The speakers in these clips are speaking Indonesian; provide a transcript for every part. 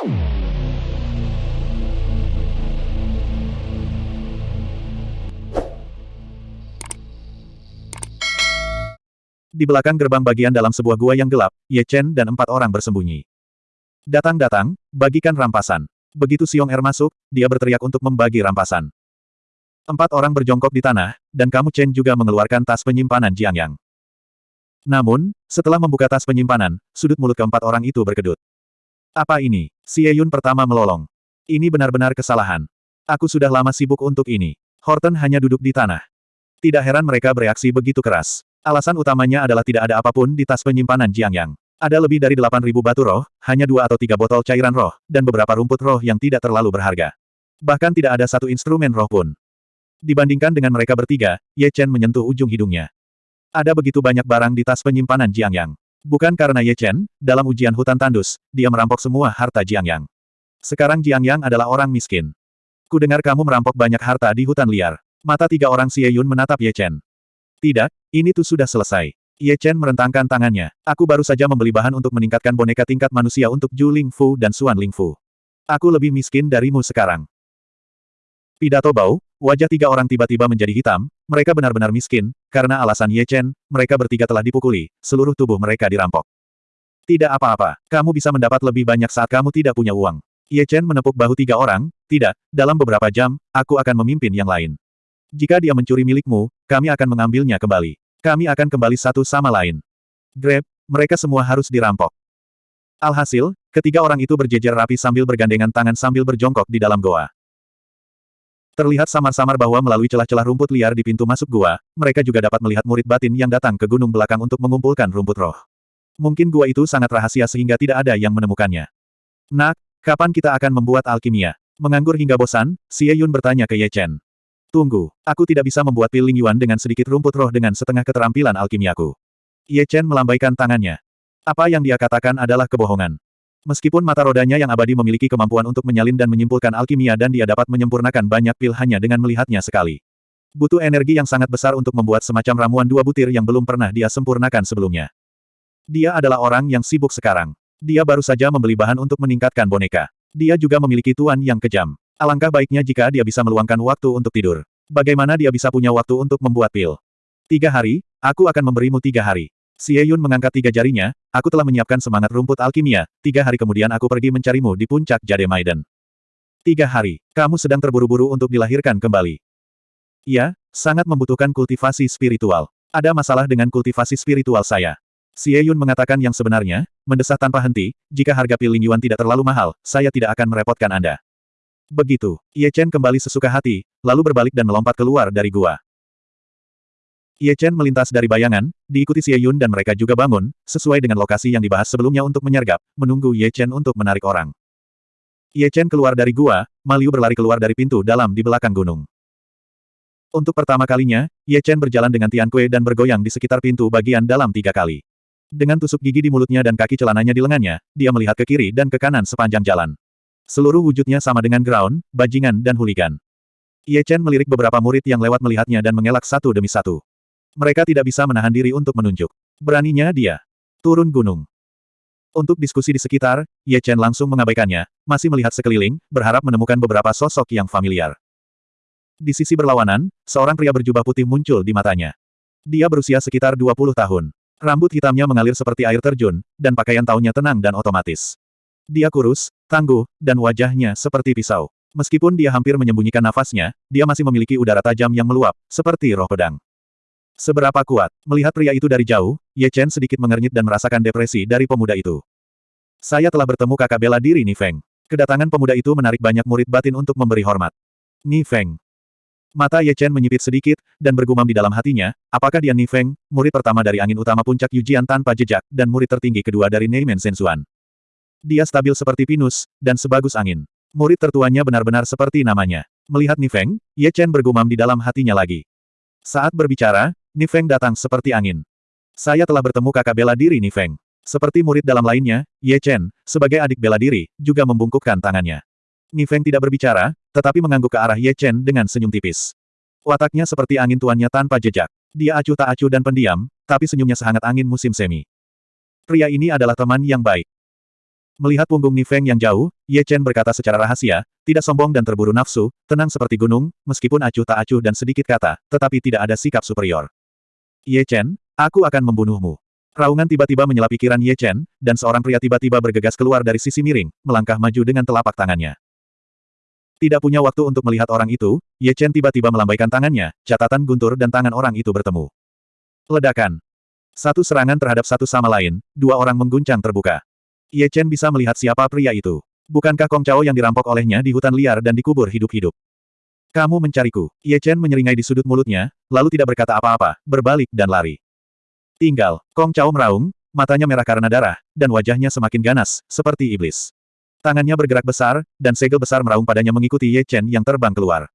Di belakang gerbang bagian dalam sebuah gua yang gelap, Ye Chen dan empat orang bersembunyi. Datang-datang, bagikan rampasan. Begitu Siong Er masuk, dia berteriak untuk membagi rampasan. Empat orang berjongkok di tanah, dan kamu Chen juga mengeluarkan tas penyimpanan Jiang Yang. Namun, setelah membuka tas penyimpanan, sudut mulut keempat orang itu berkedut. Apa ini? Xie Yun pertama melolong. Ini benar-benar kesalahan. Aku sudah lama sibuk untuk ini. Horton hanya duduk di tanah. Tidak heran mereka bereaksi begitu keras. Alasan utamanya adalah tidak ada apa pun di tas penyimpanan Jiang Yang. Ada lebih dari 8.000 batu roh, hanya dua atau tiga botol cairan roh, dan beberapa rumput roh yang tidak terlalu berharga. Bahkan tidak ada satu instrumen roh pun. Dibandingkan dengan mereka bertiga, Ye Chen menyentuh ujung hidungnya. Ada begitu banyak barang di tas penyimpanan Jiang Yang. Bukan karena Ye Chen, dalam ujian hutan tandus, dia merampok semua harta Jiang Yang. Sekarang Jiang Yang adalah orang miskin. Ku dengar kamu merampok banyak harta di hutan liar. Mata tiga orang Xie Yun menatap Ye Chen. Tidak, ini tuh sudah selesai. Ye Chen merentangkan tangannya. Aku baru saja membeli bahan untuk meningkatkan boneka tingkat manusia untuk Ju Ling Fu dan Suan Ling Fu. Aku lebih miskin darimu sekarang. Pidato bau, wajah tiga orang tiba-tiba menjadi hitam, mereka benar-benar miskin, karena alasan Ye Chen, mereka bertiga telah dipukuli, seluruh tubuh mereka dirampok. Tidak apa-apa, kamu bisa mendapat lebih banyak saat kamu tidak punya uang. Ye Chen menepuk bahu tiga orang, tidak, dalam beberapa jam, aku akan memimpin yang lain. Jika dia mencuri milikmu, kami akan mengambilnya kembali. Kami akan kembali satu sama lain. Grab, mereka semua harus dirampok. Alhasil, ketiga orang itu berjejer rapi sambil bergandengan tangan sambil berjongkok di dalam goa. Terlihat samar-samar bahwa melalui celah-celah rumput liar di pintu masuk gua, mereka juga dapat melihat murid batin yang datang ke gunung belakang untuk mengumpulkan rumput roh. Mungkin gua itu sangat rahasia sehingga tidak ada yang menemukannya. Nak, kapan kita akan membuat alkimia? Menganggur hingga bosan, Xie Yun bertanya ke Ye Chen. Tunggu, aku tidak bisa membuat pil Ling Yuan dengan sedikit rumput roh dengan setengah keterampilan alkimiaku. Ye Chen melambaikan tangannya. Apa yang dia katakan adalah kebohongan. Meskipun mata rodanya yang abadi memiliki kemampuan untuk menyalin dan menyimpulkan alkimia dan dia dapat menyempurnakan banyak pil hanya dengan melihatnya sekali. Butuh energi yang sangat besar untuk membuat semacam ramuan dua butir yang belum pernah dia sempurnakan sebelumnya. Dia adalah orang yang sibuk sekarang. Dia baru saja membeli bahan untuk meningkatkan boneka. Dia juga memiliki tuan yang kejam. Alangkah baiknya jika dia bisa meluangkan waktu untuk tidur. Bagaimana dia bisa punya waktu untuk membuat pil? Tiga hari, aku akan memberimu tiga hari. Xie Yun mengangkat tiga jarinya, aku telah menyiapkan semangat rumput alkimia, tiga hari kemudian aku pergi mencarimu di puncak Jade Maiden. Tiga hari, kamu sedang terburu-buru untuk dilahirkan kembali. Iya, sangat membutuhkan kultivasi spiritual. Ada masalah dengan kultivasi spiritual saya. Xie Yun mengatakan yang sebenarnya, mendesah tanpa henti, jika harga pil Ling Yuan tidak terlalu mahal, saya tidak akan merepotkan Anda. Begitu, Ye Chen kembali sesuka hati, lalu berbalik dan melompat keluar dari gua. Ye Chen melintas dari bayangan, diikuti Xie Yun dan mereka juga bangun, sesuai dengan lokasi yang dibahas sebelumnya untuk menyergap, menunggu Ye Chen untuk menarik orang. Ye Chen keluar dari gua, Maliu berlari keluar dari pintu dalam di belakang gunung. Untuk pertama kalinya, Ye Chen berjalan dengan Tian Kue dan bergoyang di sekitar pintu bagian dalam tiga kali. Dengan tusuk gigi di mulutnya dan kaki celananya di lengannya, dia melihat ke kiri dan ke kanan sepanjang jalan. Seluruh wujudnya sama dengan ground, bajingan dan huligan. Ye Chen melirik beberapa murid yang lewat melihatnya dan mengelak satu demi satu. Mereka tidak bisa menahan diri untuk menunjuk. Beraninya dia. Turun gunung. Untuk diskusi di sekitar, Ye Chen langsung mengabaikannya, masih melihat sekeliling, berharap menemukan beberapa sosok yang familiar. Di sisi berlawanan, seorang pria berjubah putih muncul di matanya. Dia berusia sekitar 20 tahun. Rambut hitamnya mengalir seperti air terjun, dan pakaian taunya tenang dan otomatis. Dia kurus, tangguh, dan wajahnya seperti pisau. Meskipun dia hampir menyembunyikan nafasnya, dia masih memiliki udara tajam yang meluap, seperti roh pedang. Seberapa kuat, melihat pria itu dari jauh, Ye Chen sedikit mengernyit dan merasakan depresi dari pemuda itu. Saya telah bertemu kakak bela diri Ni Feng. Kedatangan pemuda itu menarik banyak murid batin untuk memberi hormat. Ni Feng. Mata Ye Chen menyipit sedikit, dan bergumam di dalam hatinya, apakah dia Ni Feng, murid pertama dari angin utama puncak Yujian tanpa jejak, dan murid tertinggi kedua dari Neimen Sensuan. Dia stabil seperti pinus, dan sebagus angin. Murid tertuanya benar-benar seperti namanya. Melihat Nifeng, Ye Chen bergumam di dalam hatinya lagi. Saat berbicara, Nifeng datang seperti angin. Saya telah bertemu kakak bela diri Nifeng. Seperti murid dalam lainnya, Ye Chen, sebagai adik bela diri, juga membungkukkan tangannya. Nifeng tidak berbicara, tetapi mengangguk ke arah Ye Chen dengan senyum tipis. Wataknya seperti angin tuannya tanpa jejak. Dia acuh tak acuh dan pendiam, tapi senyumnya sehangat angin musim semi. Pria ini adalah teman yang baik. Melihat punggung Ni Feng yang jauh, Ye Chen berkata secara rahasia, tidak sombong dan terburu nafsu, tenang seperti gunung, meskipun acuh tak acuh dan sedikit kata, tetapi tidak ada sikap superior. Ye Chen, aku akan membunuhmu. Raungan tiba-tiba menyela pikiran Ye Chen, dan seorang pria tiba-tiba bergegas keluar dari sisi miring, melangkah maju dengan telapak tangannya. Tidak punya waktu untuk melihat orang itu, Ye Chen tiba-tiba melambaikan tangannya, catatan guntur dan tangan orang itu bertemu. Ledakan. Satu serangan terhadap satu sama lain, dua orang mengguncang terbuka. Ye Chen bisa melihat siapa pria itu. Bukankah Kong Chao yang dirampok olehnya di hutan liar dan dikubur hidup-hidup? Kamu mencariku. Ye Chen menyeringai di sudut mulutnya, lalu tidak berkata apa-apa, berbalik dan lari. Tinggal, Kong Chao meraung, matanya merah karena darah, dan wajahnya semakin ganas, seperti iblis. Tangannya bergerak besar, dan segel besar meraung padanya mengikuti Ye Chen yang terbang keluar.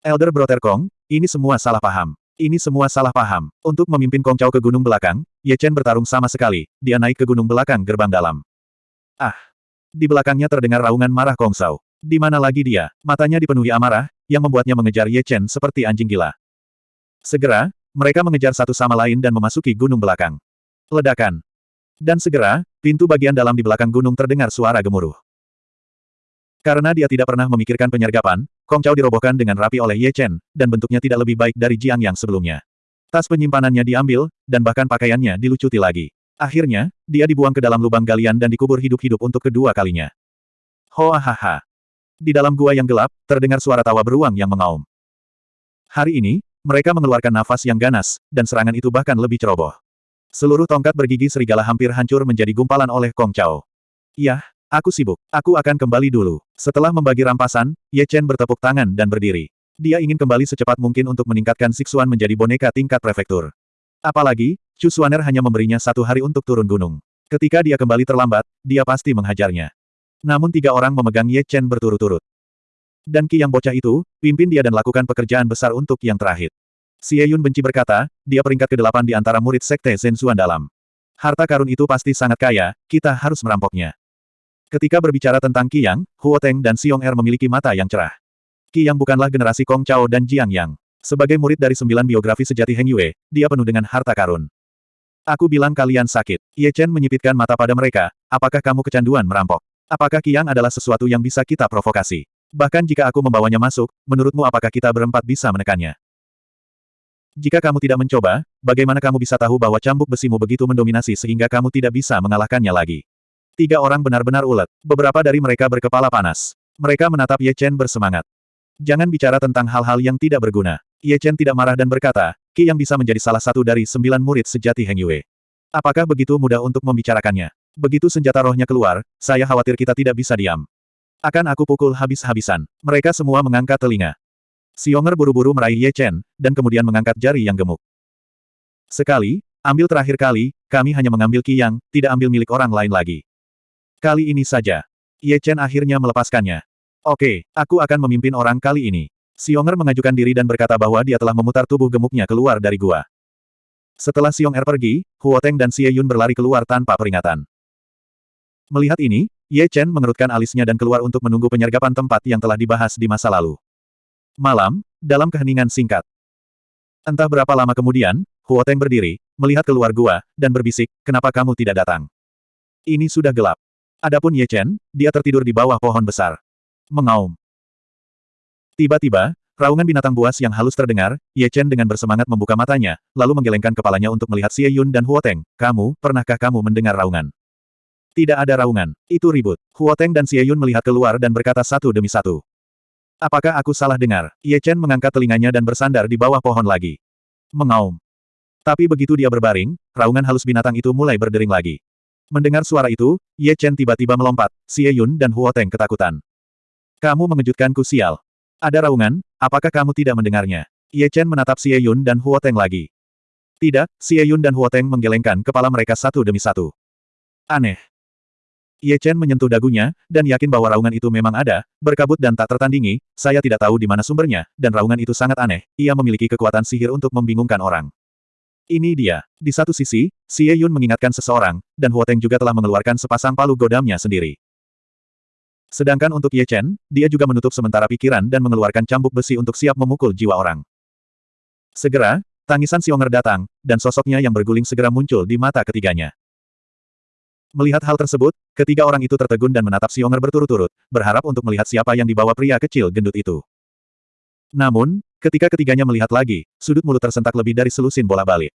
Elder Brother Kong, ini semua salah paham. Ini semua salah paham. Untuk memimpin Kong Chao ke gunung belakang, Ye Chen bertarung sama sekali, dia naik ke gunung belakang gerbang dalam. Ah! Di belakangnya terdengar raungan marah Kong Sao. Di mana lagi dia? Matanya dipenuhi amarah, yang membuatnya mengejar Ye Chen seperti anjing gila. Segera, mereka mengejar satu sama lain dan memasuki gunung belakang. Ledakan. Dan segera, pintu bagian dalam di belakang gunung terdengar suara gemuruh. Karena dia tidak pernah memikirkan penyergapan, Kong Chao dirobohkan dengan rapi oleh Ye Chen, dan bentuknya tidak lebih baik dari Jiang yang sebelumnya. Tas penyimpanannya diambil, dan bahkan pakaiannya dilucuti lagi. Akhirnya, dia dibuang ke dalam lubang galian dan dikubur hidup-hidup untuk kedua kalinya. Hoa ha Di dalam gua yang gelap, terdengar suara tawa beruang yang mengaum. Hari ini, mereka mengeluarkan nafas yang ganas, dan serangan itu bahkan lebih ceroboh. Seluruh tongkat bergigi serigala hampir hancur menjadi gumpalan oleh Kong Chao. Yah, Aku sibuk. Aku akan kembali dulu. Setelah membagi rampasan, Ye Chen bertepuk tangan dan berdiri. Dia ingin kembali secepat mungkin untuk meningkatkan Sixuan menjadi boneka tingkat prefektur. Apalagi, Chu Xuaner hanya memberinya satu hari untuk turun gunung. Ketika dia kembali terlambat, dia pasti menghajarnya. Namun tiga orang memegang Ye Chen berturut-turut. Dan Ki yang bocah itu, pimpin dia dan lakukan pekerjaan besar untuk yang terakhir. Xie Yun benci berkata, dia peringkat ke-8 di antara murid Sekte Zhenzuan dalam. Harta karun itu pasti sangat kaya, kita harus merampoknya. Ketika berbicara tentang Qiyang, Huo Teng dan Xiong Er memiliki mata yang cerah. Qiyang bukanlah generasi Kong Chao dan Jiang Yang. Sebagai murid dari sembilan biografi sejati Heng Yue, dia penuh dengan harta karun. Aku bilang kalian sakit. Ye Chen menyipitkan mata pada mereka, apakah kamu kecanduan merampok? Apakah Qiyang adalah sesuatu yang bisa kita provokasi? Bahkan jika aku membawanya masuk, menurutmu apakah kita berempat bisa menekannya? Jika kamu tidak mencoba, bagaimana kamu bisa tahu bahwa cambuk besimu begitu mendominasi sehingga kamu tidak bisa mengalahkannya lagi? Tiga orang benar-benar ulet. Beberapa dari mereka berkepala panas. Mereka menatap Ye Chen bersemangat. Jangan bicara tentang hal-hal yang tidak berguna. Ye Chen tidak marah dan berkata, Ki yang bisa menjadi salah satu dari sembilan murid sejati Heng Yue. Apakah begitu mudah untuk membicarakannya? Begitu senjata rohnya keluar, saya khawatir kita tidak bisa diam. Akan aku pukul habis-habisan. Mereka semua mengangkat telinga. Xionger buru-buru meraih Ye Chen, dan kemudian mengangkat jari yang gemuk. Sekali, ambil terakhir kali, kami hanya mengambil Ki yang, tidak ambil milik orang lain lagi. Kali ini saja. Ye Chen akhirnya melepaskannya. Oke, aku akan memimpin orang kali ini. Xionger mengajukan diri dan berkata bahwa dia telah memutar tubuh gemuknya keluar dari gua. Setelah Xiong Er pergi, Huo Teng dan Xie Yun berlari keluar tanpa peringatan. Melihat ini, Ye Chen mengerutkan alisnya dan keluar untuk menunggu penyergapan tempat yang telah dibahas di masa lalu. Malam, dalam keheningan singkat. Entah berapa lama kemudian, Huo Teng berdiri, melihat keluar gua, dan berbisik, kenapa kamu tidak datang? Ini sudah gelap. Adapun Ye Chen, dia tertidur di bawah pohon besar. Mengaum. Tiba-tiba, raungan binatang buas yang halus terdengar, Ye Chen dengan bersemangat membuka matanya, lalu menggelengkan kepalanya untuk melihat Xie Yun dan Huo Teng. Kamu, pernahkah kamu mendengar raungan? Tidak ada raungan. Itu ribut. Huo Teng dan Xie Yun melihat keluar dan berkata satu demi satu. Apakah aku salah dengar? Ye Chen mengangkat telinganya dan bersandar di bawah pohon lagi. Mengaum. Tapi begitu dia berbaring, raungan halus binatang itu mulai berdering lagi. Mendengar suara itu, Ye Chen tiba-tiba melompat, Xie Yun dan Huo Teng ketakutan. Kamu mengejutkanku sial. Ada raungan, apakah kamu tidak mendengarnya? Ye Chen menatap Xie Yun dan Huo Teng lagi. Tidak, Xie Yun dan Huo Teng menggelengkan kepala mereka satu demi satu. Aneh. Ye Chen menyentuh dagunya, dan yakin bahwa raungan itu memang ada, berkabut dan tak tertandingi, saya tidak tahu di mana sumbernya, dan raungan itu sangat aneh, ia memiliki kekuatan sihir untuk membingungkan orang. Ini dia. Di satu sisi, Xie Yun mengingatkan seseorang, dan Huo Teng juga telah mengeluarkan sepasang palu godamnya sendiri. Sedangkan untuk Ye Chen, dia juga menutup sementara pikiran dan mengeluarkan cambuk besi untuk siap memukul jiwa orang. Segera, tangisan Xionger datang, dan sosoknya yang berguling segera muncul di mata ketiganya. Melihat hal tersebut, ketiga orang itu tertegun dan menatap Xionger berturut-turut, berharap untuk melihat siapa yang dibawa pria kecil gendut itu. Namun, ketika ketiganya melihat lagi, sudut mulut tersentak lebih dari selusin bola balik.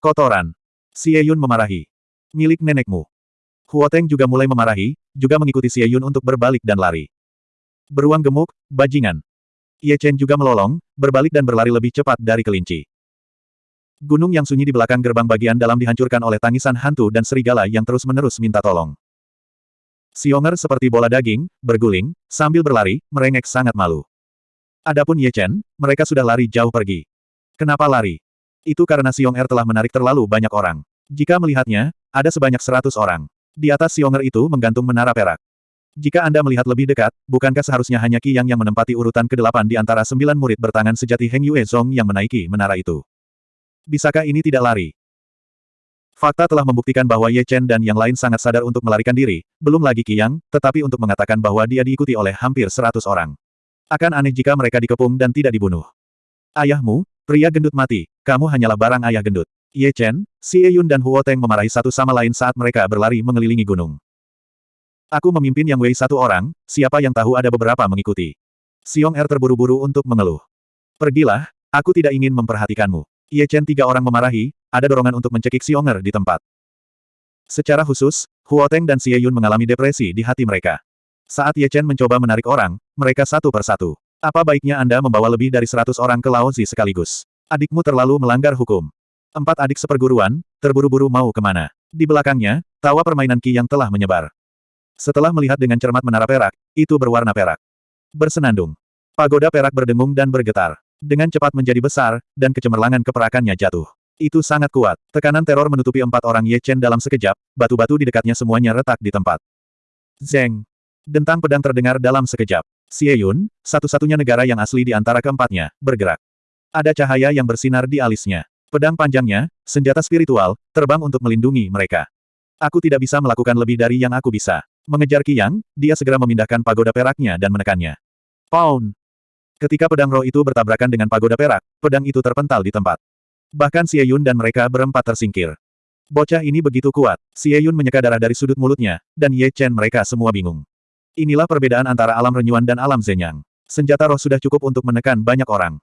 Kotoran. Xie Yun memarahi. Milik nenekmu. Huo Teng juga mulai memarahi, juga mengikuti Xie Yun untuk berbalik dan lari. Beruang gemuk, bajingan. Ye Chen juga melolong, berbalik dan berlari lebih cepat dari kelinci. Gunung yang sunyi di belakang gerbang bagian dalam dihancurkan oleh tangisan hantu dan serigala yang terus-menerus minta tolong. Xionger seperti bola daging, berguling, sambil berlari, merengek sangat malu. Adapun Ye Chen, mereka sudah lari jauh pergi. Kenapa lari? Itu karena Xionger telah menarik terlalu banyak orang. Jika melihatnya, ada sebanyak seratus orang. Di atas Xionger itu menggantung menara perak. Jika Anda melihat lebih dekat, bukankah seharusnya hanya Qi Yang yang menempati urutan ke-8 di antara sembilan murid bertangan sejati Heng Yue Zong yang menaiki menara itu? Bisakah ini tidak lari? Fakta telah membuktikan bahwa Ye Chen dan yang lain sangat sadar untuk melarikan diri, belum lagi Qiyang, tetapi untuk mengatakan bahwa dia diikuti oleh hampir seratus orang. Akan aneh jika mereka dikepung dan tidak dibunuh. Ayahmu, pria gendut mati, kamu hanyalah barang ayah gendut. Ye Chen, Xie Yun dan Huo Teng memarahi satu sama lain saat mereka berlari mengelilingi gunung. Aku memimpin Yang Wei satu orang, siapa yang tahu ada beberapa mengikuti. Xiong Er terburu-buru untuk mengeluh. Pergilah, aku tidak ingin memperhatikanmu. Ye Chen tiga orang memarahi, ada dorongan untuk mencekik Xionger di tempat. Secara khusus, Huo Teng dan Xie Yun mengalami depresi di hati mereka. Saat Ye Chen mencoba menarik orang, mereka satu persatu. Apa baiknya Anda membawa lebih dari seratus orang ke Laozi sekaligus? Adikmu terlalu melanggar hukum. Empat adik seperguruan, terburu-buru mau ke mana? Di belakangnya, tawa permainan Ki yang telah menyebar. Setelah melihat dengan cermat menara perak, itu berwarna perak. Bersenandung. Pagoda perak berdengung dan bergetar dengan cepat menjadi besar, dan kecemerlangan keperakannya jatuh. Itu sangat kuat. Tekanan teror menutupi empat orang Ye Chen dalam sekejap, batu-batu di dekatnya semuanya retak di tempat. Zeng. Dentang pedang terdengar dalam sekejap. Xie Yun, satu-satunya negara yang asli di antara keempatnya, bergerak. Ada cahaya yang bersinar di alisnya. Pedang panjangnya, senjata spiritual, terbang untuk melindungi mereka. Aku tidak bisa melakukan lebih dari yang aku bisa. Mengejar Qiyang, dia segera memindahkan pagoda peraknya dan menekannya. Pound! Ketika pedang roh itu bertabrakan dengan pagoda perak, pedang itu terpental di tempat. Bahkan Xie Yun dan mereka berempat tersingkir. Bocah ini begitu kuat, Xie Yun menyeka darah dari sudut mulutnya, dan Ye Chen mereka semua bingung. Inilah perbedaan antara alam renyuan dan alam zenyang. Senjata roh sudah cukup untuk menekan banyak orang.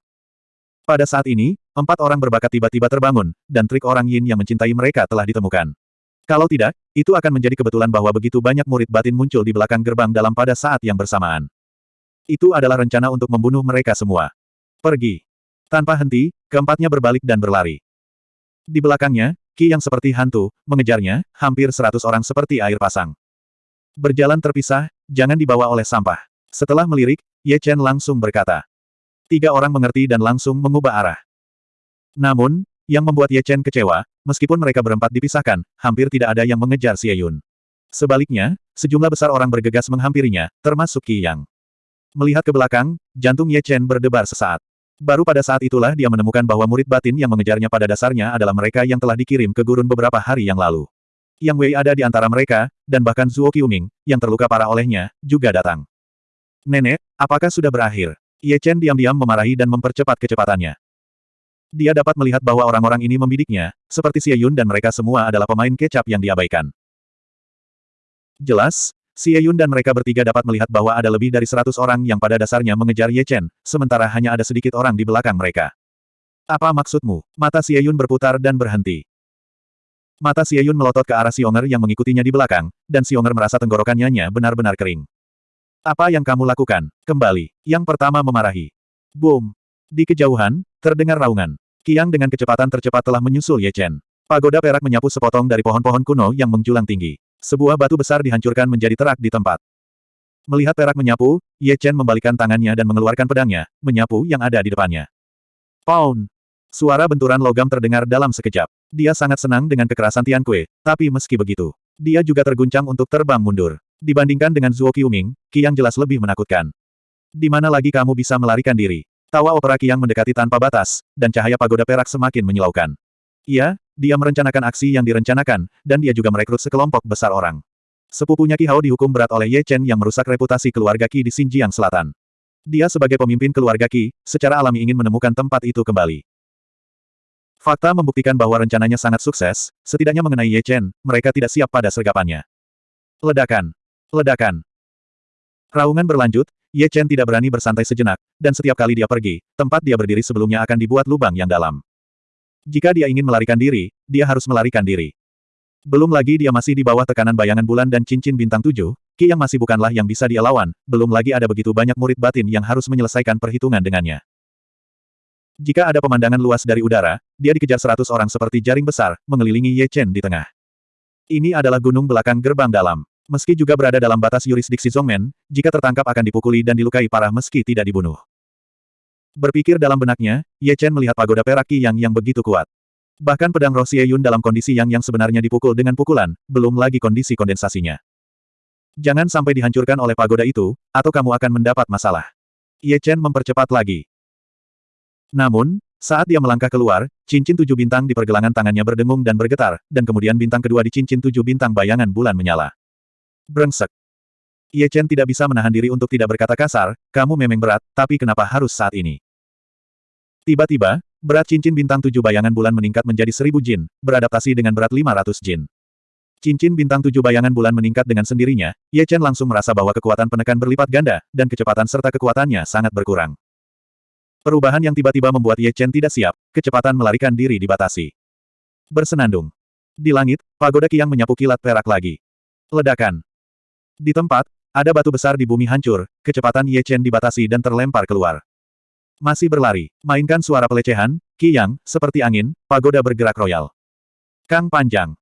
Pada saat ini, empat orang berbakat tiba-tiba terbangun, dan trik orang yin yang mencintai mereka telah ditemukan. Kalau tidak, itu akan menjadi kebetulan bahwa begitu banyak murid batin muncul di belakang gerbang dalam pada saat yang bersamaan. Itu adalah rencana untuk membunuh mereka semua. Pergi. Tanpa henti, keempatnya berbalik dan berlari. Di belakangnya, Ki yang seperti hantu, mengejarnya, hampir seratus orang seperti air pasang. Berjalan terpisah, jangan dibawa oleh sampah. Setelah melirik, Ye Chen langsung berkata. Tiga orang mengerti dan langsung mengubah arah. Namun, yang membuat Ye Chen kecewa, meskipun mereka berempat dipisahkan, hampir tidak ada yang mengejar Xie Yun. Sebaliknya, sejumlah besar orang bergegas menghampirinya, termasuk Qi Yang. Melihat ke belakang, jantung Ye Chen berdebar sesaat. Baru pada saat itulah dia menemukan bahwa murid batin yang mengejarnya pada dasarnya adalah mereka yang telah dikirim ke gurun beberapa hari yang lalu. Yang Wei ada di antara mereka, dan bahkan Zuo Qiuming, yang terluka parah olehnya, juga datang. Nenek, apakah sudah berakhir? Ye Chen diam-diam memarahi dan mempercepat kecepatannya. Dia dapat melihat bahwa orang-orang ini membidiknya, seperti Xie Yun dan mereka semua adalah pemain kecap yang diabaikan. Jelas, Xie Yun dan mereka bertiga dapat melihat bahwa ada lebih dari seratus orang yang pada dasarnya mengejar Ye Chen, sementara hanya ada sedikit orang di belakang mereka. Apa maksudmu? Mata Xie Yun berputar dan berhenti. Mata Xie Yun melotot ke arah Xionger yang mengikutinya di belakang, dan Xionger merasa tenggorokannya benar-benar kering. Apa yang kamu lakukan? Kembali. Yang pertama memarahi. Boom. Di kejauhan, terdengar raungan. Kiang dengan kecepatan tercepat telah menyusul Ye Chen. Pagoda perak menyapu sepotong dari pohon-pohon kuno yang menjulang tinggi. Sebuah batu besar dihancurkan menjadi terak di tempat. Melihat perak menyapu, Ye Chen membalikan tangannya dan mengeluarkan pedangnya, menyapu yang ada di depannya. Pound! Suara benturan logam terdengar dalam sekejap. Dia sangat senang dengan kekerasan Tian Kue, tapi meski begitu, dia juga terguncang untuk terbang mundur. Dibandingkan dengan Zuo Qiuming, Qiang jelas lebih menakutkan. Di mana lagi kamu bisa melarikan diri? Tawa opera Qiang mendekati tanpa batas, dan cahaya pagoda perak semakin menyilaukan. Iya, dia merencanakan aksi yang direncanakan, dan dia juga merekrut sekelompok besar orang. Sepupunya Qi Hao dihukum berat oleh Ye Chen yang merusak reputasi keluarga Qi di Xinjiang Selatan. Dia sebagai pemimpin keluarga Qi, secara alami ingin menemukan tempat itu kembali. Fakta membuktikan bahwa rencananya sangat sukses, setidaknya mengenai Ye Chen, mereka tidak siap pada sergapannya. Ledakan. Ledakan. Raungan berlanjut, Ye Chen tidak berani bersantai sejenak, dan setiap kali dia pergi, tempat dia berdiri sebelumnya akan dibuat lubang yang dalam. Jika dia ingin melarikan diri, dia harus melarikan diri. Belum lagi dia masih di bawah tekanan bayangan bulan dan cincin bintang tujuh, Ki yang masih bukanlah yang bisa dia lawan, belum lagi ada begitu banyak murid batin yang harus menyelesaikan perhitungan dengannya. Jika ada pemandangan luas dari udara, dia dikejar seratus orang seperti jaring besar, mengelilingi Ye Chen di tengah. Ini adalah gunung belakang gerbang dalam. Meski juga berada dalam batas yurisdiksi Zongmen, jika tertangkap akan dipukuli dan dilukai parah meski tidak dibunuh. Berpikir dalam benaknya, Ye Chen melihat pagoda perak Qi Yang yang begitu kuat. Bahkan pedang roh Xie Yun dalam kondisi yang yang sebenarnya dipukul dengan pukulan, belum lagi kondisi kondensasinya. Jangan sampai dihancurkan oleh pagoda itu, atau kamu akan mendapat masalah. Ye Chen mempercepat lagi. Namun, saat dia melangkah keluar, cincin tujuh bintang di pergelangan tangannya berdengung dan bergetar, dan kemudian bintang kedua di cincin tujuh bintang bayangan bulan menyala. Brengsek. Ye Chen tidak bisa menahan diri untuk tidak berkata kasar, kamu memang berat, tapi kenapa harus saat ini? Tiba-tiba, berat cincin bintang tujuh bayangan bulan meningkat menjadi seribu jin, beradaptasi dengan berat lima ratus jin. Cincin bintang tujuh bayangan bulan meningkat dengan sendirinya, Ye Chen langsung merasa bahwa kekuatan penekan berlipat ganda, dan kecepatan serta kekuatannya sangat berkurang. Perubahan yang tiba-tiba membuat Ye Chen tidak siap, kecepatan melarikan diri dibatasi. Bersenandung. Di langit, pagoda Kiang menyapu kilat perak lagi. Ledakan. Di tempat, ada batu besar di bumi hancur, kecepatan Ye Chen dibatasi dan terlempar keluar. Masih berlari, mainkan suara pelecehan, Qi seperti angin, pagoda bergerak royal. Kang panjang.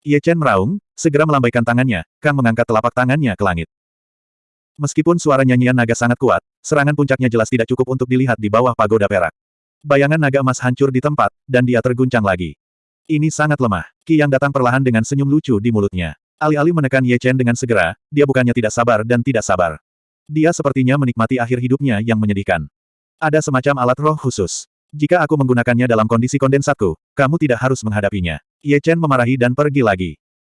Ye Chen meraung, segera melambaikan tangannya, Kang mengangkat telapak tangannya ke langit. Meskipun suara nyanyian naga sangat kuat, serangan puncaknya jelas tidak cukup untuk dilihat di bawah pagoda perak. Bayangan naga emas hancur di tempat, dan dia terguncang lagi. Ini sangat lemah. Ki yang datang perlahan dengan senyum lucu di mulutnya. Alih-alih menekan Ye Chen dengan segera, dia bukannya tidak sabar dan tidak sabar. Dia sepertinya menikmati akhir hidupnya yang menyedihkan. Ada semacam alat roh khusus. Jika aku menggunakannya dalam kondisi kondensatku, kamu tidak harus menghadapinya. Ye Chen memarahi dan pergi lagi.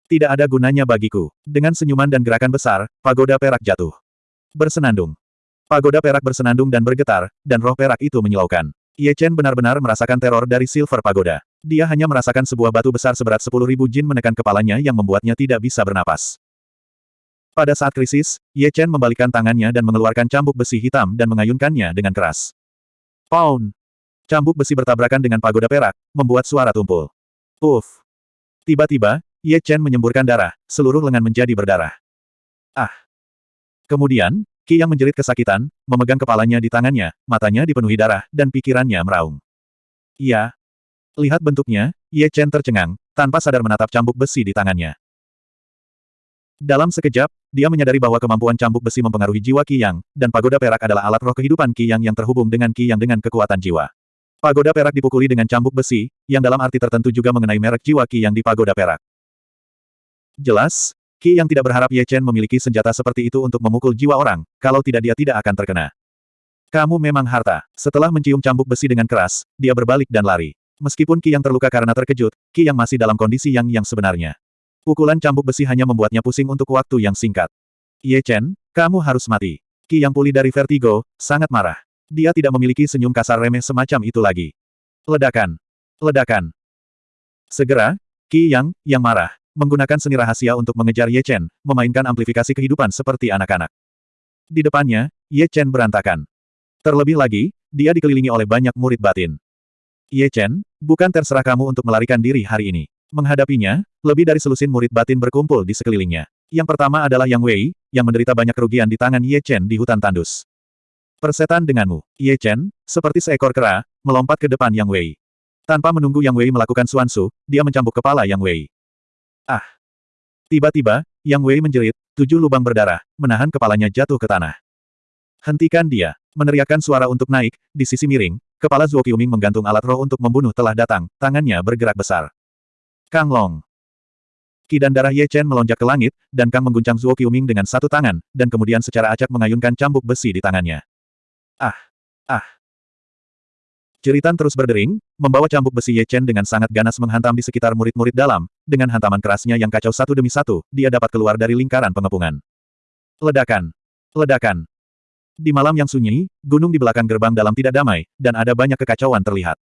Tidak ada gunanya bagiku. Dengan senyuman dan gerakan besar, pagoda perak jatuh. Bersenandung. Pagoda perak bersenandung dan bergetar, dan roh perak itu menyilaukan. Ye Chen benar-benar merasakan teror dari Silver Pagoda. Dia hanya merasakan sebuah batu besar seberat sepuluh ribu jin menekan kepalanya yang membuatnya tidak bisa bernapas. Pada saat krisis, Ye Chen membalikkan tangannya dan mengeluarkan cambuk besi hitam dan mengayunkannya dengan keras. Pound! Cambuk besi bertabrakan dengan pagoda perak, membuat suara tumpul. Puff! Tiba-tiba, Ye Chen menyemburkan darah, seluruh lengan menjadi berdarah. Ah! Kemudian, Ki yang menjerit kesakitan, memegang kepalanya di tangannya, matanya dipenuhi darah, dan pikirannya meraung. Iya. Lihat bentuknya, Ye Chen tercengang, tanpa sadar menatap cambuk besi di tangannya. Dalam sekejap, dia menyadari bahwa kemampuan cambuk besi mempengaruhi jiwa Ki Yang, dan pagoda perak adalah alat roh kehidupan Ki Yang yang terhubung dengan Ki Yang dengan kekuatan jiwa. Pagoda perak dipukuli dengan cambuk besi, yang dalam arti tertentu juga mengenai merek jiwa Ki Yang di pagoda perak. Jelas, Ki yang tidak berharap Ye Chen memiliki senjata seperti itu untuk memukul jiwa orang, kalau tidak dia tidak akan terkena. Kamu memang harta. Setelah mencium cambuk besi dengan keras, dia berbalik dan lari. Meskipun Ki yang terluka karena terkejut, Ki yang masih dalam kondisi yang yang sebenarnya. Pukulan cambuk besi hanya membuatnya pusing untuk waktu yang singkat. Ye Chen, kamu harus mati. Ki yang pulih dari vertigo, sangat marah. Dia tidak memiliki senyum kasar remeh semacam itu lagi. Ledakan. Ledakan. Segera, Ki Yang, yang marah, menggunakan seni rahasia untuk mengejar Ye Chen, memainkan amplifikasi kehidupan seperti anak-anak. Di depannya, Ye Chen berantakan. Terlebih lagi, dia dikelilingi oleh banyak murid batin. Ye Chen, bukan terserah kamu untuk melarikan diri hari ini. Menghadapinya, lebih dari selusin murid batin berkumpul di sekelilingnya. Yang pertama adalah Yang Wei, yang menderita banyak kerugian di tangan Ye Chen di hutan tandus. Persetan denganmu, Ye Chen, seperti seekor kera, melompat ke depan Yang Wei. Tanpa menunggu Yang Wei melakukan suansu, dia mencambuk kepala Yang Wei. Ah! Tiba-tiba, Yang Wei menjerit, tujuh lubang berdarah, menahan kepalanya jatuh ke tanah. Hentikan dia! Meneriakkan suara untuk naik, di sisi miring, kepala Zuo Qiuming menggantung alat roh untuk membunuh telah datang, tangannya bergerak besar. Kang Long! Ki dan darah Ye Chen melonjak ke langit, dan Kang mengguncang Zuo Qiuming dengan satu tangan, dan kemudian secara acak mengayunkan cambuk besi di tangannya. Ah! Ah! Jeritan terus berdering, membawa cambuk besi Ye Chen dengan sangat ganas menghantam di sekitar murid-murid dalam, dengan hantaman kerasnya yang kacau satu demi satu, dia dapat keluar dari lingkaran pengepungan. Ledakan! Ledakan! Di malam yang sunyi, gunung di belakang gerbang dalam tidak damai, dan ada banyak kekacauan terlihat.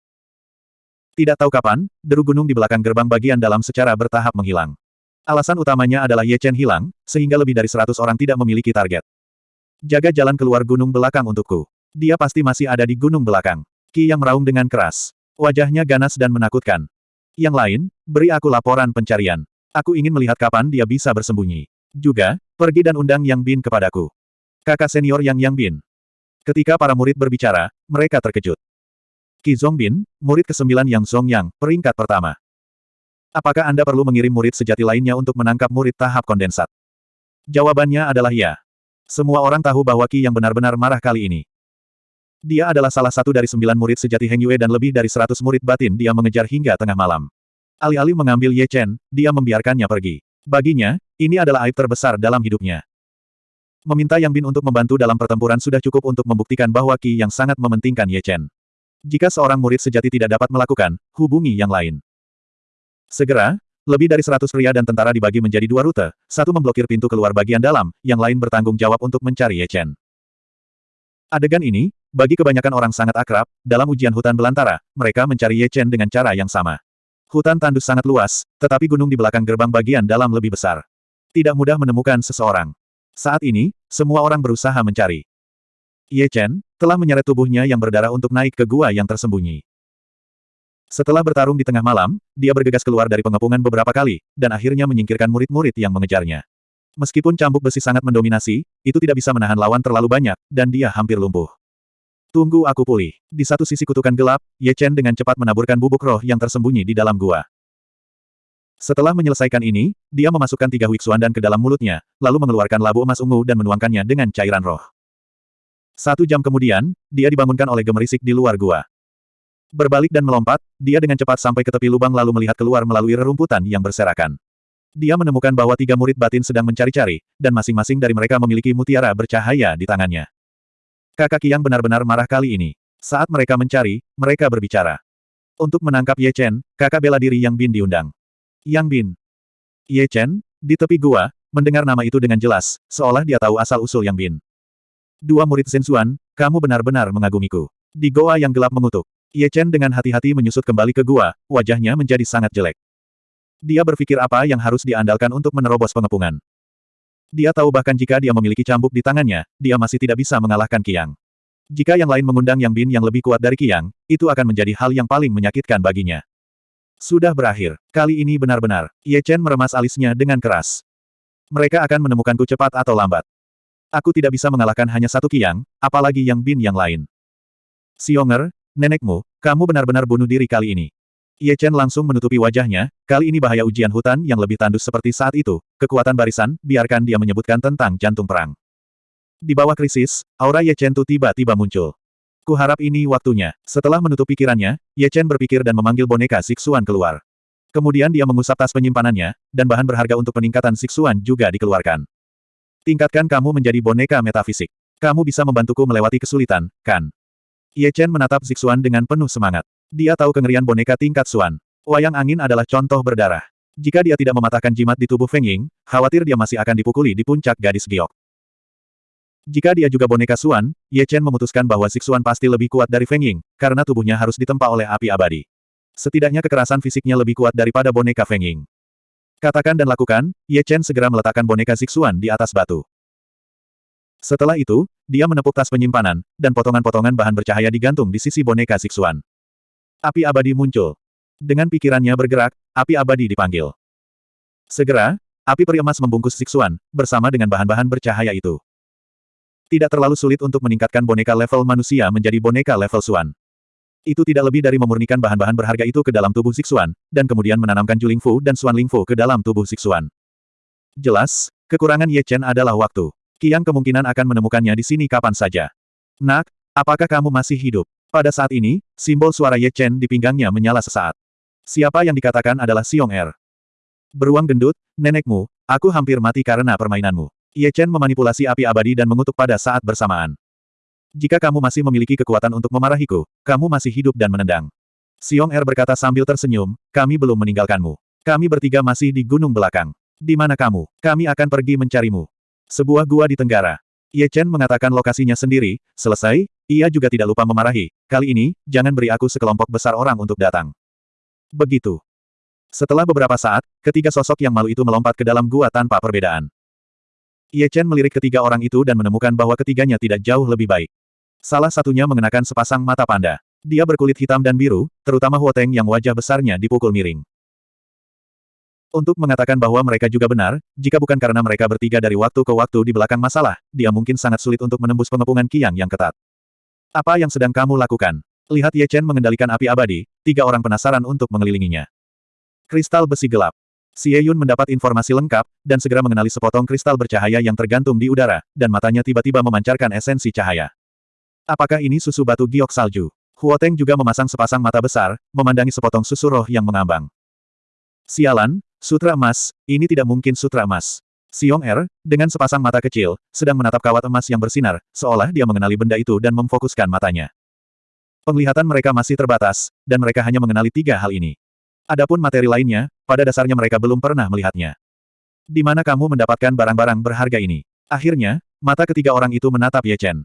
Tidak tahu kapan, deru gunung di belakang gerbang bagian dalam secara bertahap menghilang. Alasan utamanya adalah Ye Chen hilang, sehingga lebih dari seratus orang tidak memiliki target. Jaga jalan keluar gunung belakang untukku. Dia pasti masih ada di gunung belakang. Ki yang meraung dengan keras. Wajahnya ganas dan menakutkan. Yang lain, beri aku laporan pencarian. Aku ingin melihat kapan dia bisa bersembunyi. Juga, pergi dan undang Yang Bin kepadaku. Kakak senior Yang Yang Bin. Ketika para murid berbicara, mereka terkejut. Qi Zongbin, murid ke-9 Yang Zongyang, peringkat pertama. Apakah Anda perlu mengirim murid sejati lainnya untuk menangkap murid tahap kondensat? Jawabannya adalah ya. Semua orang tahu bahwa Qi yang benar-benar marah kali ini. Dia adalah salah satu dari sembilan murid sejati Heng Yue dan lebih dari seratus murid batin dia mengejar hingga tengah malam. Alih-alih mengambil Ye Chen, dia membiarkannya pergi. Baginya, ini adalah aib terbesar dalam hidupnya. Meminta Yang Bin untuk membantu dalam pertempuran sudah cukup untuk membuktikan bahwa Qi yang sangat mementingkan Ye Chen. Jika seorang murid sejati tidak dapat melakukan, hubungi yang lain. Segera, lebih dari seratus pria dan tentara dibagi menjadi dua rute, satu memblokir pintu keluar bagian dalam, yang lain bertanggung jawab untuk mencari Ye Chen. Adegan ini, bagi kebanyakan orang sangat akrab, dalam ujian hutan belantara, mereka mencari Ye Chen dengan cara yang sama. Hutan tandus sangat luas, tetapi gunung di belakang gerbang bagian dalam lebih besar. Tidak mudah menemukan seseorang. Saat ini, semua orang berusaha mencari. Ye Chen, telah menyeret tubuhnya yang berdarah untuk naik ke gua yang tersembunyi. Setelah bertarung di tengah malam, dia bergegas keluar dari pengepungan beberapa kali, dan akhirnya menyingkirkan murid-murid yang mengejarnya. Meskipun cambuk besi sangat mendominasi, itu tidak bisa menahan lawan terlalu banyak, dan dia hampir lumpuh. Tunggu aku pulih. Di satu sisi kutukan gelap, Ye Chen dengan cepat menaburkan bubuk roh yang tersembunyi di dalam gua. Setelah menyelesaikan ini, dia memasukkan tiga Huixuan dan ke dalam mulutnya, lalu mengeluarkan labu emas ungu dan menuangkannya dengan cairan roh. Satu jam kemudian, dia dibangunkan oleh gemerisik di luar gua. Berbalik dan melompat, dia dengan cepat sampai ke tepi lubang lalu melihat keluar melalui rerumputan yang berserakan. Dia menemukan bahwa tiga murid batin sedang mencari-cari, dan masing-masing dari mereka memiliki mutiara bercahaya di tangannya. Kakak Yang benar-benar marah kali ini. Saat mereka mencari, mereka berbicara. Untuk menangkap Ye Chen, kakak bela diri Yang Bin diundang. Yang Bin. Ye Chen, di tepi gua, mendengar nama itu dengan jelas, seolah dia tahu asal-usul Yang Bin. Dua murid Sensuan, kamu benar-benar mengagumiku. Di goa yang gelap mengutuk. Ye Chen dengan hati-hati menyusut kembali ke gua, wajahnya menjadi sangat jelek. Dia berpikir apa yang harus diandalkan untuk menerobos pengepungan. Dia tahu bahkan jika dia memiliki cambuk di tangannya, dia masih tidak bisa mengalahkan Kiang. Jika yang lain mengundang Yang Bin yang lebih kuat dari Kiang, itu akan menjadi hal yang paling menyakitkan baginya. Sudah berakhir. Kali ini benar-benar. Ye Chen meremas alisnya dengan keras. Mereka akan menemukanku cepat atau lambat. Aku tidak bisa mengalahkan hanya satu Kiang, apalagi Yang Bin yang lain. Xionger, nenekmu, kamu benar-benar bunuh diri kali ini. Ye Chen langsung menutupi wajahnya, kali ini bahaya ujian hutan yang lebih tandus seperti saat itu, kekuatan barisan, biarkan dia menyebutkan tentang jantung perang. Di bawah krisis, aura Ye Chen tiba-tiba muncul. Kuharap ini waktunya. Setelah menutup pikirannya, Ye Chen berpikir dan memanggil boneka Siksuan keluar. Kemudian dia mengusap tas penyimpanannya, dan bahan berharga untuk peningkatan Siksuan juga dikeluarkan. Tingkatkan kamu menjadi boneka metafisik. Kamu bisa membantuku melewati kesulitan, kan? Ye Chen menatap Siksuan dengan penuh semangat. Dia tahu kengerian boneka tingkat Suan. Wayang angin adalah contoh berdarah. Jika dia tidak mematahkan jimat di tubuh Feng Ying, khawatir dia masih akan dipukuli di puncak gadis giok. Jika dia juga boneka Suan, Ye Chen memutuskan bahwa Xixuan pasti lebih kuat dari Feng Ying, karena tubuhnya harus ditempa oleh api abadi. Setidaknya kekerasan fisiknya lebih kuat daripada boneka Feng Ying. Katakan dan lakukan, Ye Chen segera meletakkan boneka Xixuan di atas batu. Setelah itu, dia menepuk tas penyimpanan, dan potongan-potongan bahan bercahaya digantung di sisi boneka Xixuan. Api abadi muncul. Dengan pikirannya bergerak, api abadi dipanggil. Segera, api peri emas membungkus Siksuan, bersama dengan bahan-bahan bercahaya itu. Tidak terlalu sulit untuk meningkatkan boneka level manusia menjadi boneka level Suan. Itu tidak lebih dari memurnikan bahan-bahan berharga itu ke dalam tubuh Siksuan, dan kemudian menanamkan Juling Fu dan Suan Ling Fu ke dalam tubuh Siksuan. Jelas, kekurangan Ye Chen adalah waktu. Kiang kemungkinan akan menemukannya di sini kapan saja. Nak, apakah kamu masih hidup? Pada saat ini, simbol suara Ye Chen di pinggangnya menyala sesaat. Siapa yang dikatakan adalah Xiong Er? Beruang gendut, nenekmu, aku hampir mati karena permainanmu. Ye Chen memanipulasi api abadi dan mengutuk pada saat bersamaan. Jika kamu masih memiliki kekuatan untuk memarahiku, kamu masih hidup dan menendang. Xiong Er berkata sambil tersenyum, kami belum meninggalkanmu. Kami bertiga masih di gunung belakang. Di mana kamu? Kami akan pergi mencarimu. Sebuah gua di tenggara. Ye Chen mengatakan lokasinya sendiri, selesai, ia juga tidak lupa memarahi, kali ini, jangan beri aku sekelompok besar orang untuk datang. Begitu. Setelah beberapa saat, ketiga sosok yang malu itu melompat ke dalam gua tanpa perbedaan. Ye Chen melirik ketiga orang itu dan menemukan bahwa ketiganya tidak jauh lebih baik. Salah satunya mengenakan sepasang mata panda. Dia berkulit hitam dan biru, terutama Huo Teng yang wajah besarnya dipukul miring. Untuk mengatakan bahwa mereka juga benar, jika bukan karena mereka bertiga dari waktu ke waktu di belakang masalah, dia mungkin sangat sulit untuk menembus pengepungan Kiang yang ketat. Apa yang sedang kamu lakukan? Lihat Ye Chen mengendalikan api abadi, tiga orang penasaran untuk mengelilinginya. Kristal besi gelap. Xie Yun mendapat informasi lengkap, dan segera mengenali sepotong kristal bercahaya yang tergantung di udara, dan matanya tiba-tiba memancarkan esensi cahaya. Apakah ini susu batu giok salju? Huo Teng juga memasang sepasang mata besar, memandangi sepotong susu roh yang mengambang. Sialan, sutra emas, ini tidak mungkin sutra emas. Xiong Er, dengan sepasang mata kecil, sedang menatap kawat emas yang bersinar, seolah dia mengenali benda itu dan memfokuskan matanya. Penglihatan mereka masih terbatas, dan mereka hanya mengenali tiga hal ini. Adapun materi lainnya, pada dasarnya mereka belum pernah melihatnya. Di mana kamu mendapatkan barang-barang berharga ini? Akhirnya, mata ketiga orang itu menatap Ye Chen.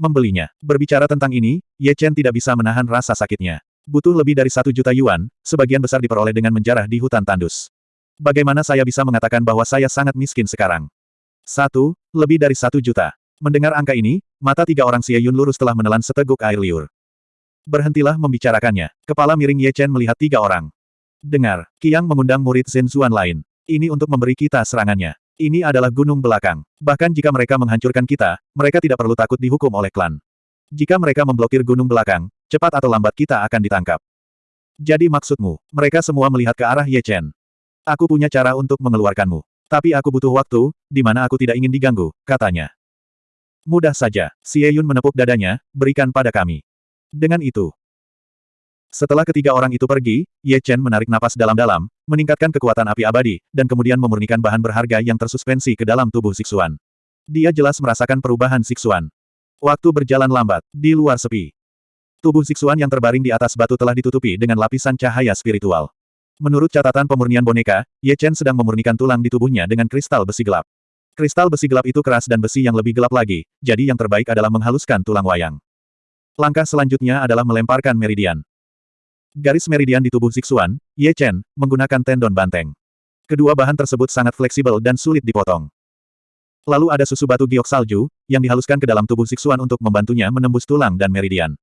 Membelinya. Berbicara tentang ini, Ye Chen tidak bisa menahan rasa sakitnya. Butuh lebih dari satu juta yuan, sebagian besar diperoleh dengan menjarah di hutan tandus. Bagaimana saya bisa mengatakan bahwa saya sangat miskin sekarang? Satu, lebih dari satu juta. Mendengar angka ini, mata tiga orang Xie Yun lurus telah menelan seteguk air liur. Berhentilah membicarakannya. Kepala miring Ye Chen melihat tiga orang. Dengar, Kiang mengundang murid Zhen Zuan lain. Ini untuk memberi kita serangannya. Ini adalah gunung belakang. Bahkan jika mereka menghancurkan kita, mereka tidak perlu takut dihukum oleh klan. Jika mereka memblokir gunung belakang, cepat atau lambat kita akan ditangkap. Jadi maksudmu, mereka semua melihat ke arah Ye Chen. Aku punya cara untuk mengeluarkanmu. Tapi aku butuh waktu, di mana aku tidak ingin diganggu, katanya. Mudah saja, Xie Yun menepuk dadanya, berikan pada kami. Dengan itu, setelah ketiga orang itu pergi, Ye Chen menarik napas dalam-dalam, meningkatkan kekuatan api abadi, dan kemudian memurnikan bahan berharga yang tersuspensi ke dalam tubuh Siksuan. Dia jelas merasakan perubahan Siksuan. Waktu berjalan lambat, di luar sepi. Tubuh Siksuan yang terbaring di atas batu telah ditutupi dengan lapisan cahaya spiritual. Menurut catatan pemurnian boneka, Ye Chen sedang memurnikan tulang di tubuhnya dengan kristal besi gelap. Kristal besi gelap itu keras dan besi yang lebih gelap lagi, jadi yang terbaik adalah menghaluskan tulang wayang. Langkah selanjutnya adalah melemparkan meridian. Garis meridian di tubuh Zixuan, Ye Chen, menggunakan tendon banteng. Kedua bahan tersebut sangat fleksibel dan sulit dipotong. Lalu ada susu batu giok salju, yang dihaluskan ke dalam tubuh Zixuan untuk membantunya menembus tulang dan meridian.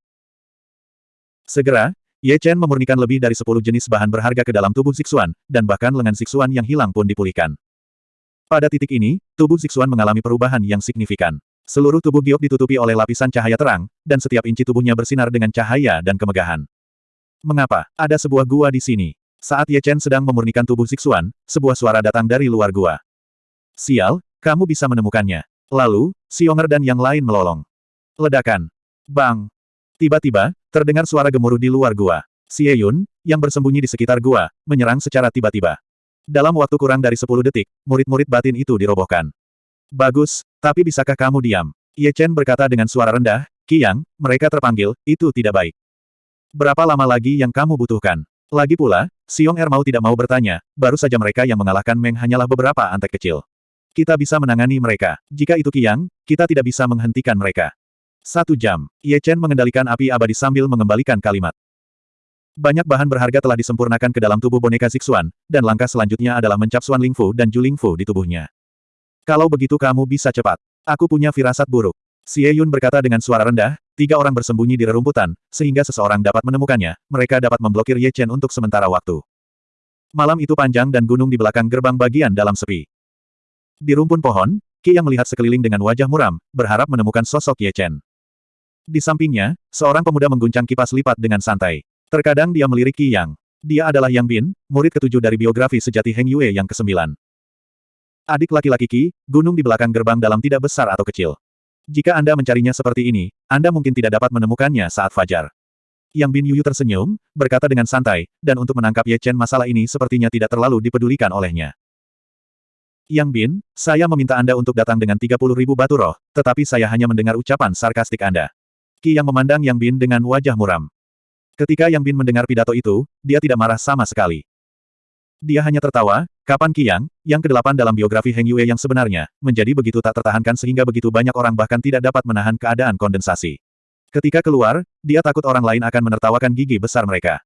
Segera, Ye Chen memurnikan lebih dari 10 jenis bahan berharga ke dalam tubuh Zixuan, dan bahkan lengan Zixuan yang hilang pun dipulihkan. Pada titik ini, tubuh Zixuan mengalami perubahan yang signifikan. Seluruh tubuh giok ditutupi oleh lapisan cahaya terang, dan setiap inci tubuhnya bersinar dengan cahaya dan kemegahan. Mengapa? Ada sebuah gua di sini. Saat Ye Chen sedang memurnikan tubuh Zixuan, sebuah suara datang dari luar gua. Sial, kamu bisa menemukannya. Lalu, Xionger dan yang lain melolong. Ledakan. Bang. Tiba-tiba, terdengar suara gemuruh di luar gua. Xie Yun, yang bersembunyi di sekitar gua, menyerang secara tiba-tiba. Dalam waktu kurang dari 10 detik, murid-murid batin itu dirobohkan. Bagus, tapi bisakah kamu diam? Ye Chen berkata dengan suara rendah, Kiang, mereka terpanggil, itu tidak baik. Berapa lama lagi yang kamu butuhkan? Lagi pula, Xiong Er mau tidak mau bertanya, baru saja mereka yang mengalahkan Meng hanyalah beberapa antek kecil. Kita bisa menangani mereka. Jika itu Kiang, kita tidak bisa menghentikan mereka. Satu jam, Ye Chen mengendalikan api abadi sambil mengembalikan kalimat. Banyak bahan berharga telah disempurnakan ke dalam tubuh boneka Zixuan, dan langkah selanjutnya adalah mencap Suan Lingfu dan Ju Lingfu di tubuhnya. Kalau begitu kamu bisa cepat. Aku punya firasat buruk. Xie Yun berkata dengan suara rendah, tiga orang bersembunyi di rerumputan, sehingga seseorang dapat menemukannya, mereka dapat memblokir Ye Chen untuk sementara waktu. Malam itu panjang dan gunung di belakang gerbang bagian dalam sepi. Di rumpun pohon, Qi yang melihat sekeliling dengan wajah muram, berharap menemukan sosok Ye Chen. Di sampingnya, seorang pemuda mengguncang kipas lipat dengan santai. Terkadang dia melirik Qi Yang. Dia adalah Yang Bin, murid ketujuh dari biografi sejati Heng Yue yang kesembilan. Adik laki-laki Qi, gunung di belakang gerbang dalam tidak besar atau kecil. Jika Anda mencarinya seperti ini, Anda mungkin tidak dapat menemukannya saat fajar. Yang Bin Yuyu tersenyum, berkata dengan santai, dan untuk menangkap Ye Chen masalah ini sepertinya tidak terlalu dipedulikan olehnya. Yang Bin, saya meminta Anda untuk datang dengan 30 ribu batu roh, tetapi saya hanya mendengar ucapan sarkastik Anda. Ki yang memandang Yang Bin dengan wajah muram. Ketika Yang Bin mendengar pidato itu, dia tidak marah sama sekali. Dia hanya tertawa, kapan Qiang, yang kedelapan dalam biografi Heng Yue yang sebenarnya, menjadi begitu tak tertahankan sehingga begitu banyak orang bahkan tidak dapat menahan keadaan kondensasi. Ketika keluar, dia takut orang lain akan menertawakan gigi besar mereka.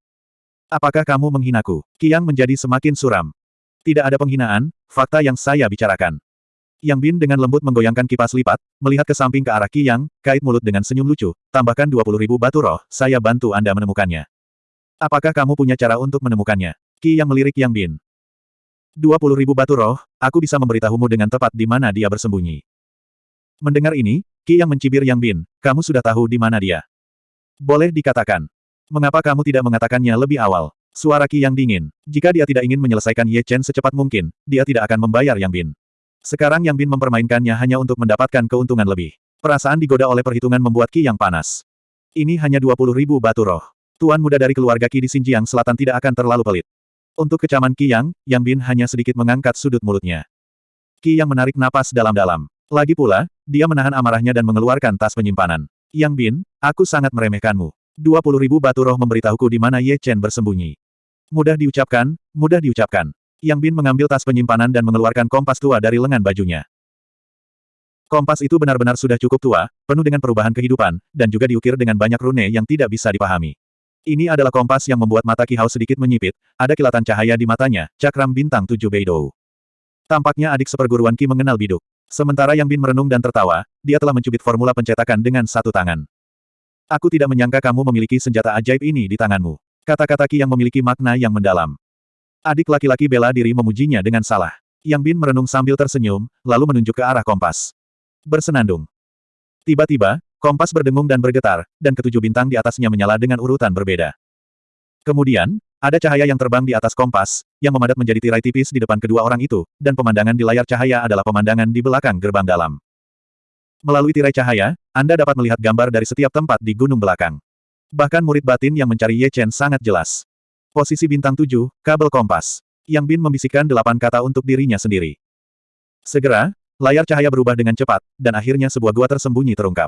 Apakah kamu menghinaku? Kiang menjadi semakin suram. Tidak ada penghinaan, fakta yang saya bicarakan. Yang Bin dengan lembut menggoyangkan kipas lipat, melihat ke samping ke arah Yang, kait mulut dengan senyum lucu, tambahkan 20 ribu batu roh, saya bantu Anda menemukannya. Apakah kamu punya cara untuk menemukannya? Ki yang melirik Yang Bin. 20 ribu batu roh, aku bisa memberitahumu dengan tepat di mana dia bersembunyi. Mendengar ini, Ki yang mencibir Yang Bin, kamu sudah tahu di mana dia. Boleh dikatakan. Mengapa kamu tidak mengatakannya lebih awal? Suara Qi yang dingin. Jika dia tidak ingin menyelesaikan Ye Chen secepat mungkin, dia tidak akan membayar Yang Bin. Sekarang Yang Bin mempermainkannya hanya untuk mendapatkan keuntungan lebih. Perasaan digoda oleh perhitungan membuat Qi yang panas. Ini hanya 20 ribu batu roh. Tuan muda dari keluarga Qi di Xinjiang Selatan tidak akan terlalu pelit. Untuk kecaman Qi Yang, Yang Bin hanya sedikit mengangkat sudut mulutnya. Qi yang menarik napas dalam-dalam. Lagi pula, dia menahan amarahnya dan mengeluarkan tas penyimpanan. Yang Bin, aku sangat meremehkanmu. Dua puluh ribu batu roh memberitahuku di mana Ye Chen bersembunyi. Mudah diucapkan, mudah diucapkan. Yang Bin mengambil tas penyimpanan dan mengeluarkan kompas tua dari lengan bajunya. Kompas itu benar-benar sudah cukup tua, penuh dengan perubahan kehidupan, dan juga diukir dengan banyak rune yang tidak bisa dipahami. Ini adalah kompas yang membuat mata Ki Hao sedikit menyipit, ada kilatan cahaya di matanya, cakram bintang tujuh Beidou. Tampaknya adik seperguruan Ki mengenal biduk. Sementara Yang Bin merenung dan tertawa, dia telah mencubit formula pencetakan dengan satu tangan. Aku tidak menyangka kamu memiliki senjata ajaib ini di tanganmu. Kata-kata Ki yang memiliki makna yang mendalam. Adik laki-laki bela diri memujinya dengan salah. Yang Bin merenung sambil tersenyum, lalu menunjuk ke arah kompas. Bersenandung. Tiba-tiba, kompas berdengung dan bergetar, dan ketujuh bintang di atasnya menyala dengan urutan berbeda. Kemudian, ada cahaya yang terbang di atas kompas, yang memadat menjadi tirai tipis di depan kedua orang itu, dan pemandangan di layar cahaya adalah pemandangan di belakang gerbang dalam. Melalui tirai cahaya, Anda dapat melihat gambar dari setiap tempat di gunung belakang. Bahkan murid batin yang mencari Ye Chen sangat jelas. Posisi bintang tujuh, kabel kompas. Yang Bin membisikkan delapan kata untuk dirinya sendiri. Segera, layar cahaya berubah dengan cepat, dan akhirnya sebuah gua tersembunyi terungkap.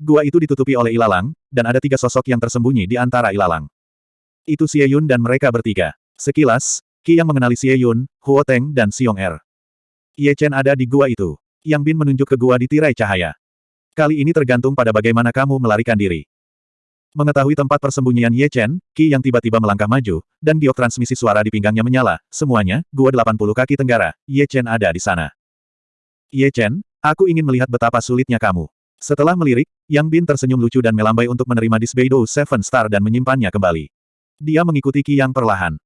Gua itu ditutupi oleh ilalang, dan ada tiga sosok yang tersembunyi di antara ilalang. Itu Xie Yun dan mereka bertiga. Sekilas, Qi yang mengenali Xie Yun, Huo Teng dan Xiong Er. Ye Chen ada di gua itu. Yang Bin menunjuk ke gua di tirai cahaya. Kali ini tergantung pada bagaimana kamu melarikan diri. Mengetahui tempat persembunyian Ye Chen, Qi yang tiba-tiba melangkah maju, dan giok transmisi suara di pinggangnya menyala, semuanya, gua 80 kaki tenggara, Ye Chen ada di sana. Ye Chen, aku ingin melihat betapa sulitnya kamu. Setelah melirik, Yang Bin tersenyum lucu dan melambai untuk menerima Disbeido Seven Star dan menyimpannya kembali. Dia mengikuti Qi yang perlahan.